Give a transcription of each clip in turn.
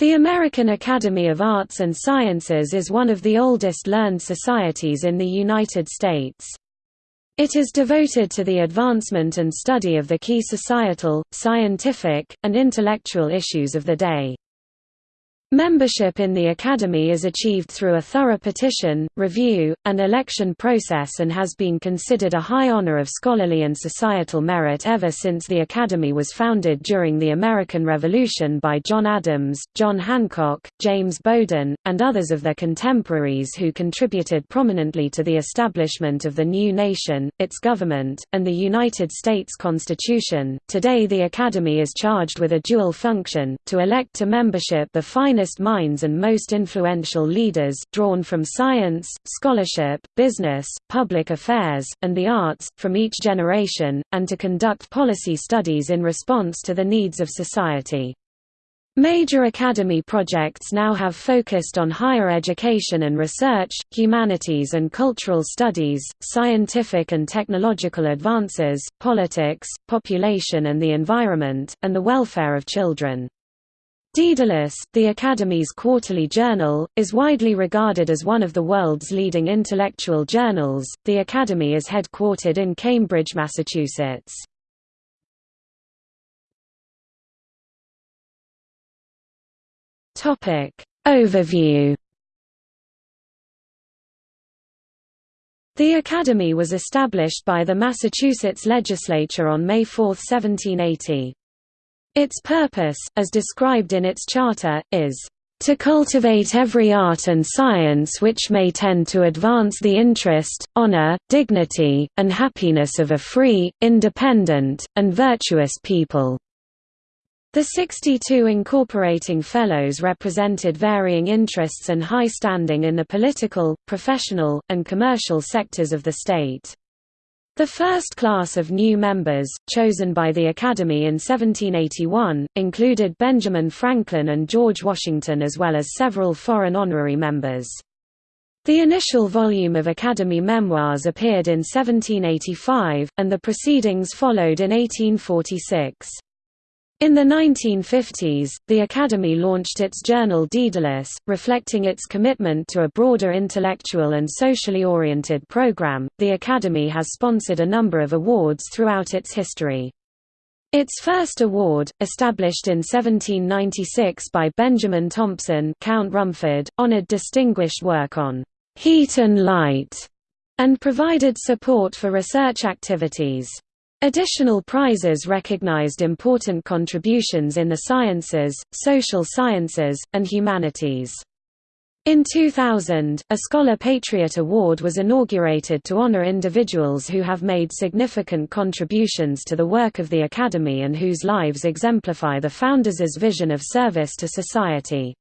The American Academy of Arts and Sciences is one of the oldest learned societies in the United States. It is devoted to the advancement and study of the key societal, scientific, and intellectual issues of the day. Membership in the Academy is achieved through a thorough petition, review, and election process and has been considered a high honor of scholarly and societal merit ever since the Academy was founded during the American Revolution by John Adams, John Hancock, James Bowdoin, and others of their contemporaries who contributed prominently to the establishment of the new nation, its government, and the United States Constitution. Today the Academy is charged with a dual function, to elect to membership the finest finest minds and most influential leaders drawn from science, scholarship, business, public affairs, and the arts, from each generation, and to conduct policy studies in response to the needs of society. Major academy projects now have focused on higher education and research, humanities and cultural studies, scientific and technological advances, politics, population and the environment, and the welfare of children. Daedalus, the Academy's quarterly journal, is widely regarded as one of the world's leading intellectual journals. The Academy is headquartered in Cambridge, Massachusetts. Topic Overview The Academy was established by the Massachusetts legislature on May 4, 1780. Its purpose, as described in its charter, is to cultivate every art and science which may tend to advance the interest, honor, dignity, and happiness of a free, independent, and virtuous people." The 62 incorporating fellows represented varying interests and high standing in the political, professional, and commercial sectors of the state. The first class of new members, chosen by the Academy in 1781, included Benjamin Franklin and George Washington as well as several foreign honorary members. The initial volume of Academy memoirs appeared in 1785, and the proceedings followed in 1846. In the 1950s, the Academy launched its journal Daedalus, reflecting its commitment to a broader intellectual and socially oriented program. The Academy has sponsored a number of awards throughout its history. Its first award, established in 1796 by Benjamin Thompson, Count Rumford, honored distinguished work on heat and light and provided support for research activities. Additional prizes recognized important contributions in the sciences, social sciences, and humanities. In 2000, a Scholar Patriot Award was inaugurated to honor individuals who have made significant contributions to the work of the Academy and whose lives exemplify the founders' vision of service to society.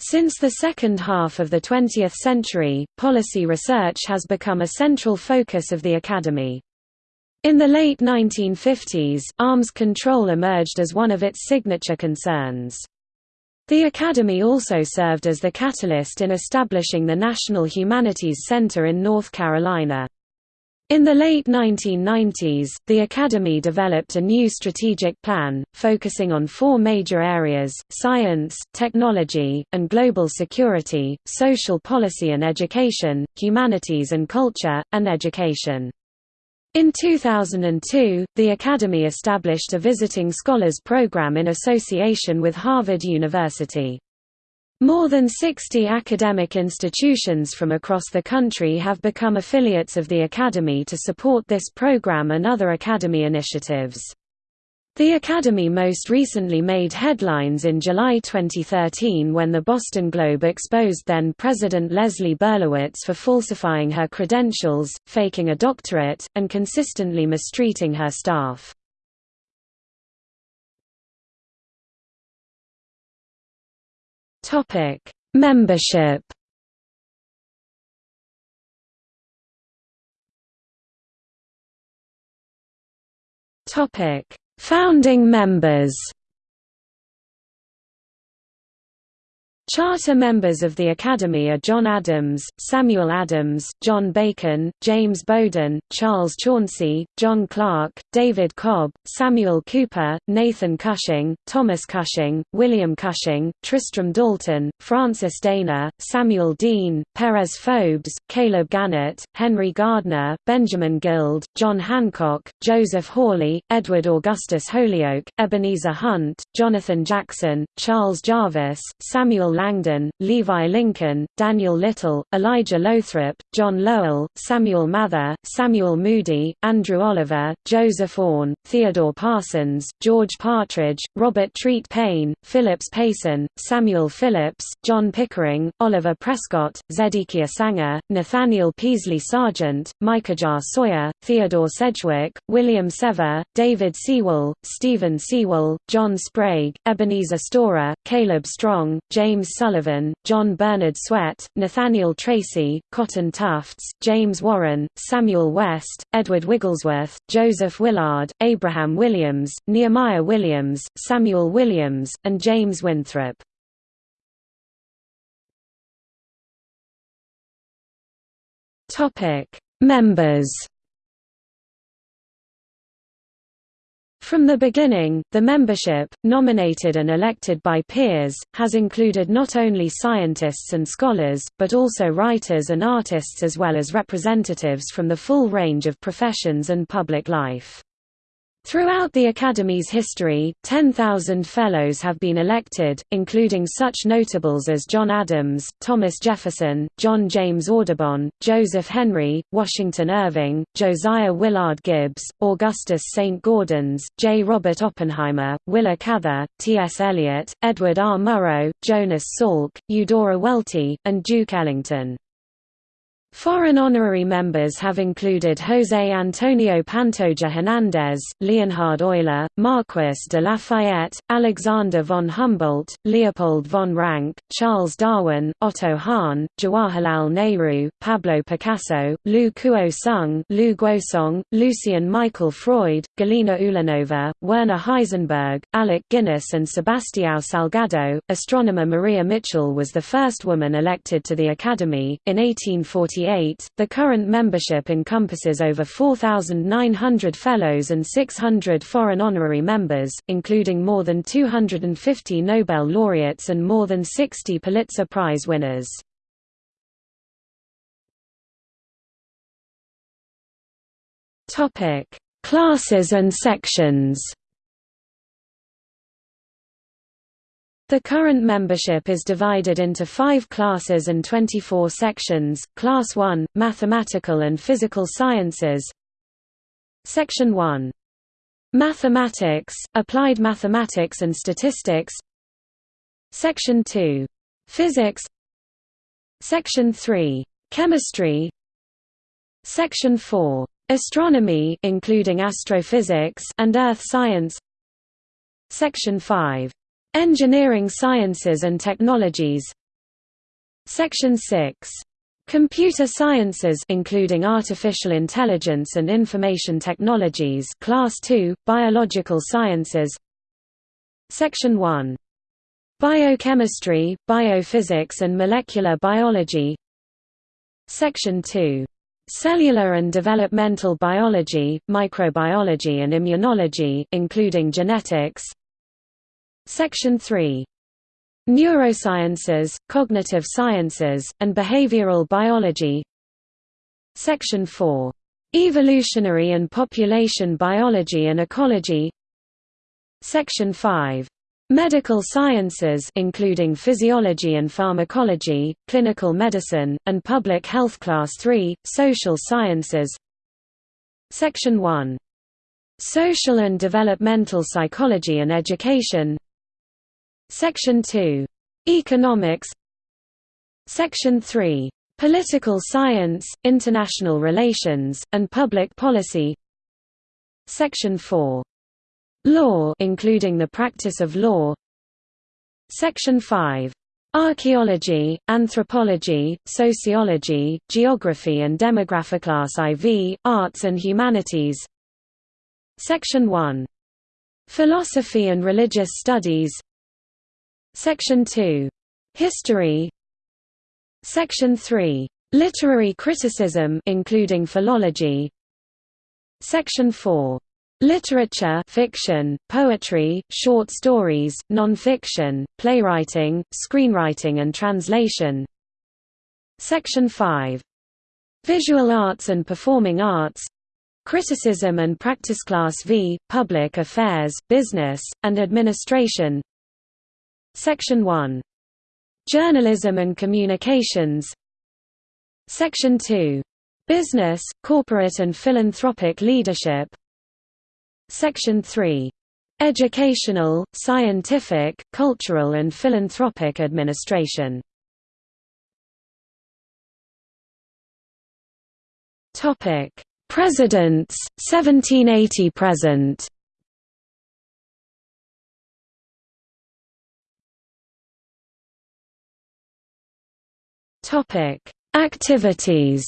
Since the second half of the 20th century, policy research has become a central focus of the Academy. In the late 1950s, arms control emerged as one of its signature concerns. The Academy also served as the catalyst in establishing the National Humanities Center in North Carolina. In the late 1990s, the Academy developed a new strategic plan, focusing on four major areas, science, technology, and global security, social policy and education, humanities and culture, and education. In 2002, the Academy established a Visiting Scholars Program in association with Harvard University. More than 60 academic institutions from across the country have become affiliates of the Academy to support this program and other Academy initiatives. The Academy most recently made headlines in July 2013 when the Boston Globe exposed then-President Leslie Berlowitz for falsifying her credentials, faking a doctorate, and consistently mistreating her staff. Membership Topic Founding members. Charter members of the Academy are John Adams, Samuel Adams, John Bacon, James Bowdoin, Charles Chauncy, John Clark, David Cobb, Samuel Cooper, Nathan Cushing, Thomas Cushing, William Cushing, Tristram Dalton, Francis Dana, Samuel Dean, Perez Fobes, Caleb Gannett, Henry Gardner, Benjamin Guild, John Hancock, Joseph Hawley, Edward Augustus Holyoke, Ebenezer Hunt, Jonathan Jackson, Charles Jarvis, Samuel Langdon, Levi Lincoln, Daniel Little, Elijah Lothrop, John Lowell, Samuel Mather, Samuel Moody, Andrew Oliver, Joseph Orne, Theodore Parsons, George Partridge, Robert Treat Paine, Phillips Payson, Samuel Phillips, John Pickering, Oliver Prescott, Zedekiah Sanger, Nathaniel Peaslee Sargent, Micah Sawyer, Theodore Sedgwick, William Sever, David Sewall, Stephen Sewall, John Sprague, Ebenezer Storer, Caleb Strong, James Sullivan, John Bernard Swett, Nathaniel Tracy, Cotton Tufts, James Warren, Samuel West, Edward Wigglesworth, Joseph Willard, Abraham Williams, Nehemiah Williams, Samuel Williams, and James Winthrop. Members From the beginning, the membership, nominated and elected by peers, has included not only scientists and scholars, but also writers and artists as well as representatives from the full range of professions and public life. Throughout the Academy's history, 10,000 Fellows have been elected, including such notables as John Adams, Thomas Jefferson, John James Audubon, Joseph Henry, Washington Irving, Josiah Willard Gibbs, Augustus St. Gaudens, J. Robert Oppenheimer, Willa Cather, T. S. Eliot, Edward R. Murrow, Jonas Salk, Eudora Welty, and Duke Ellington. Foreign honorary members have included José Antonio Pantoja Hernández, Leonhard Euler, Marquis de Lafayette, Alexander von Humboldt, Leopold von Ranke, Charles Darwin, Otto Hahn, Jawaharlal Nehru, Pablo Picasso, Lu Kuo Sung, Lu Guosong, Lucian Michael Freud, Galina Ulanova, Werner Heisenberg, Alec Guinness and Sebastião Salgado. Astronomer Maria Mitchell was the first woman elected to the Academy. In 1840 the current membership encompasses over 4,900 fellows and 600 foreign honorary members, including more than 250 Nobel laureates and more than 60 Pulitzer Prize winners. Classes and sections The current membership is divided into five classes and 24 sections, Class 1, Mathematical and Physical Sciences Section 1. Mathematics, Applied Mathematics and Statistics Section 2. Physics Section 3. Chemistry Section 4. Astronomy including astrophysics and earth science Section 5. Engineering Sciences and Technologies Section 6. Computer Sciences including Artificial Intelligence and Information Technologies Class 2, Biological Sciences Section 1. Biochemistry, Biophysics and Molecular Biology Section 2. Cellular and Developmental Biology, Microbiology and Immunology including genetics Section 3. Neurosciences, Cognitive Sciences, and Behavioral Biology Section 4. Evolutionary and Population Biology and Ecology Section 5. Medical Sciences including Physiology and Pharmacology, Clinical Medicine, and Public Health Class 3, Social Sciences Section 1. Social and Developmental Psychology and Education Section 2. Economics Section 3. Political Science, International Relations, and Public Policy Section 4. Law including the practice of law Section 5. Archaeology, Anthropology, Sociology, Geography and Demography Class IV, Arts and Humanities Section 1. Philosophy and Religious Studies Section 2. History Section 3. Literary criticism including philology Section 4. Literature fiction, poetry, short stories, non-fiction, playwriting, screenwriting and translation Section 5. Visual arts and performing arts Criticism and practice Class V, Public Affairs, Business, and Administration Section 1. Journalism and Communications Section 2. Business, Corporate and Philanthropic Leadership Section 3. Educational, Scientific, Cultural and Philanthropic Administration Presidents, 1780 present Activities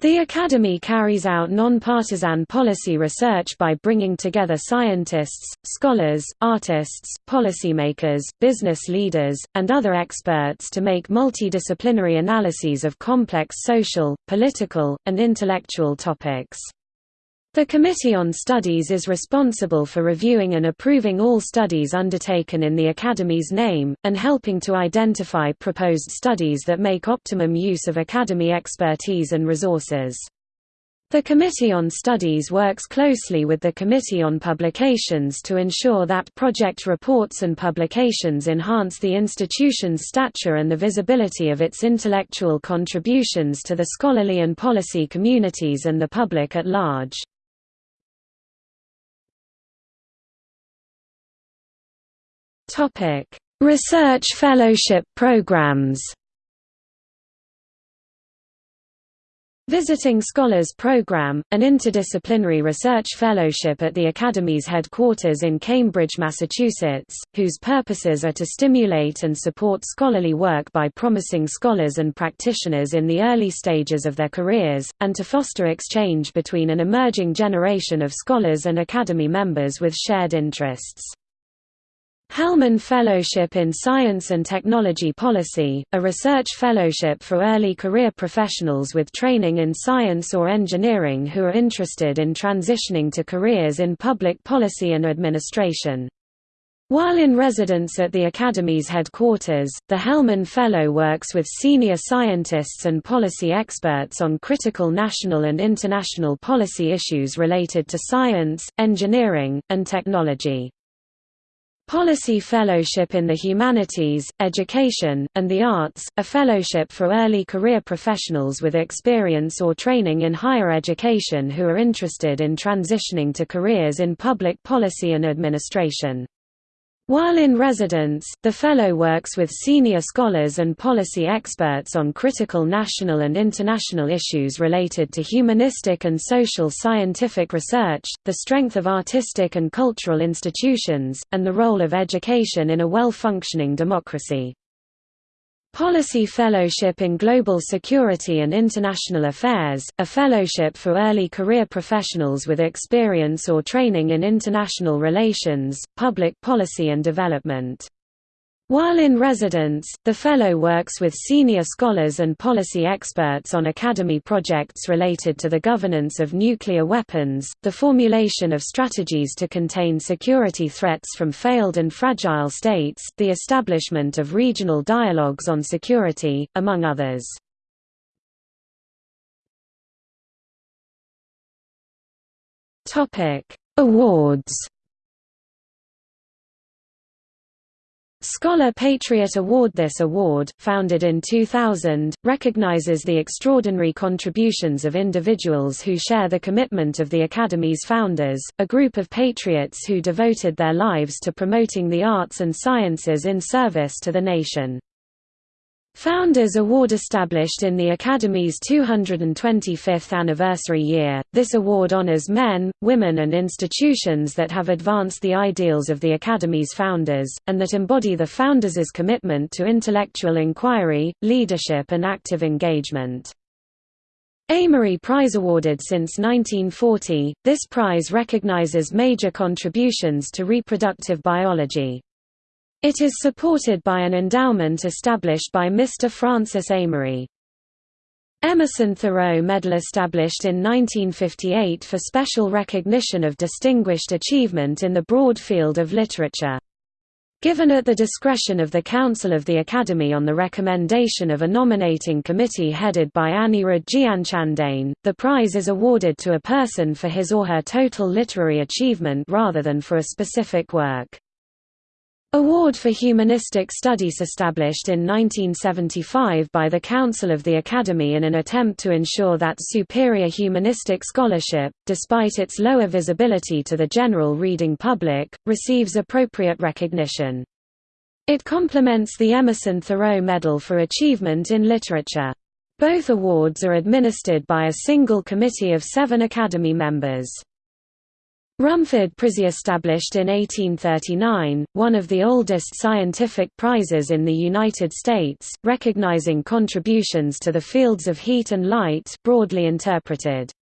The Academy carries out non-partisan policy research by bringing together scientists, scholars, artists, policymakers, business leaders, and other experts to make multidisciplinary analyses of complex social, political, and intellectual topics. The Committee on Studies is responsible for reviewing and approving all studies undertaken in the Academy's name, and helping to identify proposed studies that make optimum use of Academy expertise and resources. The Committee on Studies works closely with the Committee on Publications to ensure that project reports and publications enhance the institution's stature and the visibility of its intellectual contributions to the scholarly and policy communities and the public at large. Topic: Research fellowship programs. Visiting Scholars Program, an interdisciplinary research fellowship at the Academy's headquarters in Cambridge, Massachusetts, whose purposes are to stimulate and support scholarly work by promising scholars and practitioners in the early stages of their careers, and to foster exchange between an emerging generation of scholars and Academy members with shared interests. Hellman Fellowship in Science and Technology Policy, a research fellowship for early career professionals with training in science or engineering who are interested in transitioning to careers in public policy and administration. While in residence at the Academy's headquarters, the Hellman Fellow works with senior scientists and policy experts on critical national and international policy issues related to science, engineering, and technology. Policy Fellowship in the Humanities, Education, and the Arts, a fellowship for early career professionals with experience or training in higher education who are interested in transitioning to careers in public policy and administration. While in residence, the Fellow works with senior scholars and policy experts on critical national and international issues related to humanistic and social scientific research, the strength of artistic and cultural institutions, and the role of education in a well-functioning democracy. Policy Fellowship in Global Security and International Affairs, a fellowship for early career professionals with experience or training in international relations, public policy and development. While in residence, the Fellow works with senior scholars and policy experts on Academy projects related to the governance of nuclear weapons, the formulation of strategies to contain security threats from failed and fragile states, the establishment of regional dialogues on security, among others. Awards Scholar Patriot Award This award, founded in 2000, recognizes the extraordinary contributions of individuals who share the commitment of the Academy's founders, a group of patriots who devoted their lives to promoting the arts and sciences in service to the nation. Founders Award established in the Academy's 225th anniversary year, this award honors men, women and institutions that have advanced the ideals of the Academy's founders, and that embody the founders' commitment to intellectual inquiry, leadership and active engagement. Amory Prize awarded since 1940, this prize recognizes major contributions to reproductive biology. It is supported by an endowment established by Mr. Francis Amory. Emerson Thoreau Medal established in 1958 for special recognition of distinguished achievement in the broad field of literature. Given at the discretion of the Council of the Academy on the recommendation of a nominating committee headed by Anirudh Gianchandane, the prize is awarded to a person for his or her total literary achievement rather than for a specific work. Award for Humanistic Studies established in 1975 by the Council of the Academy in an attempt to ensure that superior humanistic scholarship, despite its lower visibility to the general reading public, receives appropriate recognition. It complements the Emerson Thoreau Medal for Achievement in Literature. Both awards are administered by a single committee of seven Academy members. Rumford Prize established in 1839, one of the oldest scientific prizes in the United States, recognizing contributions to the fields of heat and light broadly interpreted.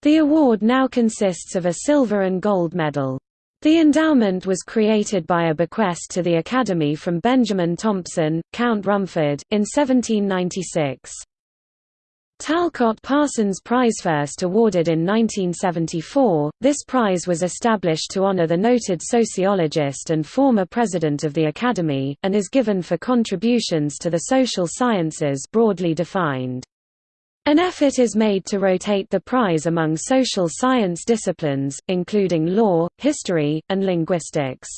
The award now consists of a silver and gold medal. The endowment was created by a bequest to the Academy from Benjamin Thompson, Count Rumford, in 1796. Talcott Parsons Prize first awarded in 1974, this prize was established to honor the noted sociologist and former president of the Academy, and is given for contributions to the social sciences broadly defined. An effort is made to rotate the prize among social science disciplines, including law, history, and linguistics.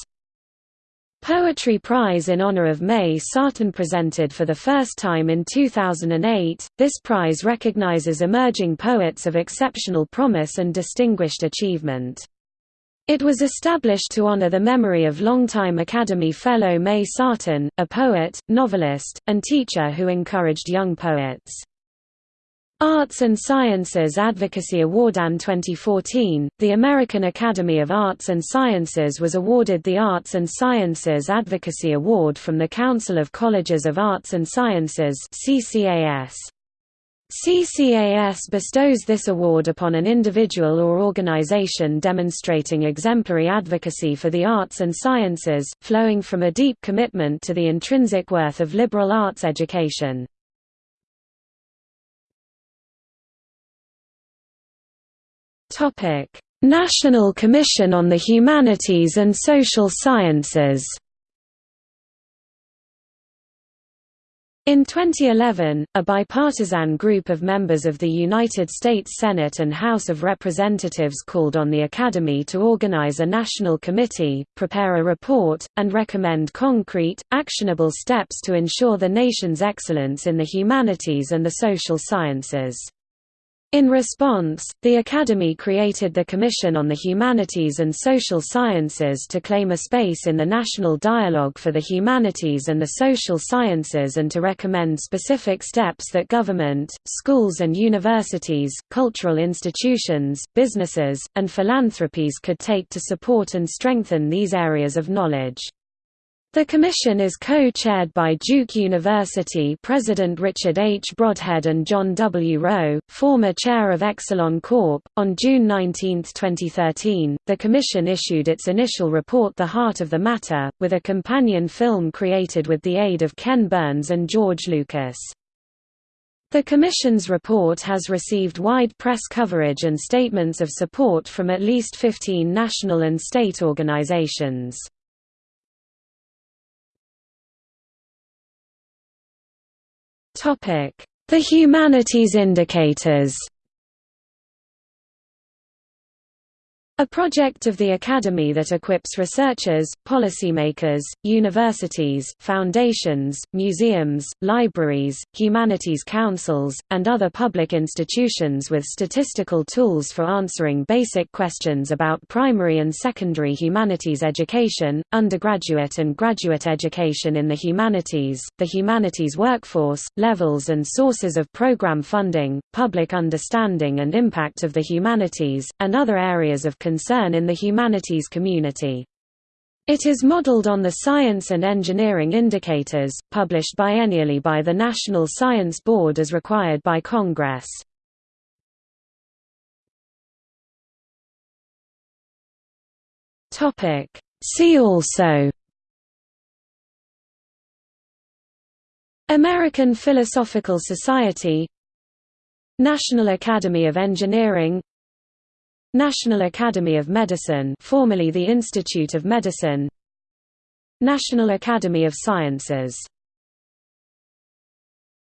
Poetry Prize in honor of May Sarton presented for the first time in 2008. This prize recognizes emerging poets of exceptional promise and distinguished achievement. It was established to honor the memory of longtime Academy Fellow May Sarton, a poet, novelist, and teacher who encouraged young poets. Arts and Sciences Advocacy Award AN 2014, the American Academy of Arts and Sciences was awarded the Arts and Sciences Advocacy Award from the Council of Colleges of Arts and Sciences CCAS. CCAS bestows this award upon an individual or organization demonstrating exemplary advocacy for the arts and sciences, flowing from a deep commitment to the intrinsic worth of liberal arts education. Topic: National Commission on the Humanities and Social Sciences. In 2011, a bipartisan group of members of the United States Senate and House of Representatives called on the Academy to organize a national committee, prepare a report, and recommend concrete, actionable steps to ensure the nation's excellence in the humanities and the social sciences. In response, the Academy created the Commission on the Humanities and Social Sciences to claim a space in the national dialogue for the humanities and the social sciences and to recommend specific steps that government, schools and universities, cultural institutions, businesses, and philanthropies could take to support and strengthen these areas of knowledge. The commission is co-chaired by Duke University President Richard H. Brodhead and John W. Rowe, former chair of Exelon Corp. On June 19, 2013, the commission issued its initial report The Heart of the Matter, with a companion film created with the aid of Ken Burns and George Lucas. The Commission's report has received wide press coverage and statements of support from at least 15 national and state organizations. The humanities indicators A project of the Academy that equips researchers, policymakers, universities, foundations, museums, libraries, humanities councils, and other public institutions with statistical tools for answering basic questions about primary and secondary humanities education, undergraduate and graduate education in the humanities, the humanities workforce, levels and sources of program funding, public understanding and impact of the humanities, and other areas of concern in the humanities community. It is modeled on the Science and Engineering Indicators, published biennially by the National Science Board as required by Congress. See also American Philosophical Society National Academy of Engineering National Academy of Medicine formerly the Institute of Medicine. National Academy of Sciences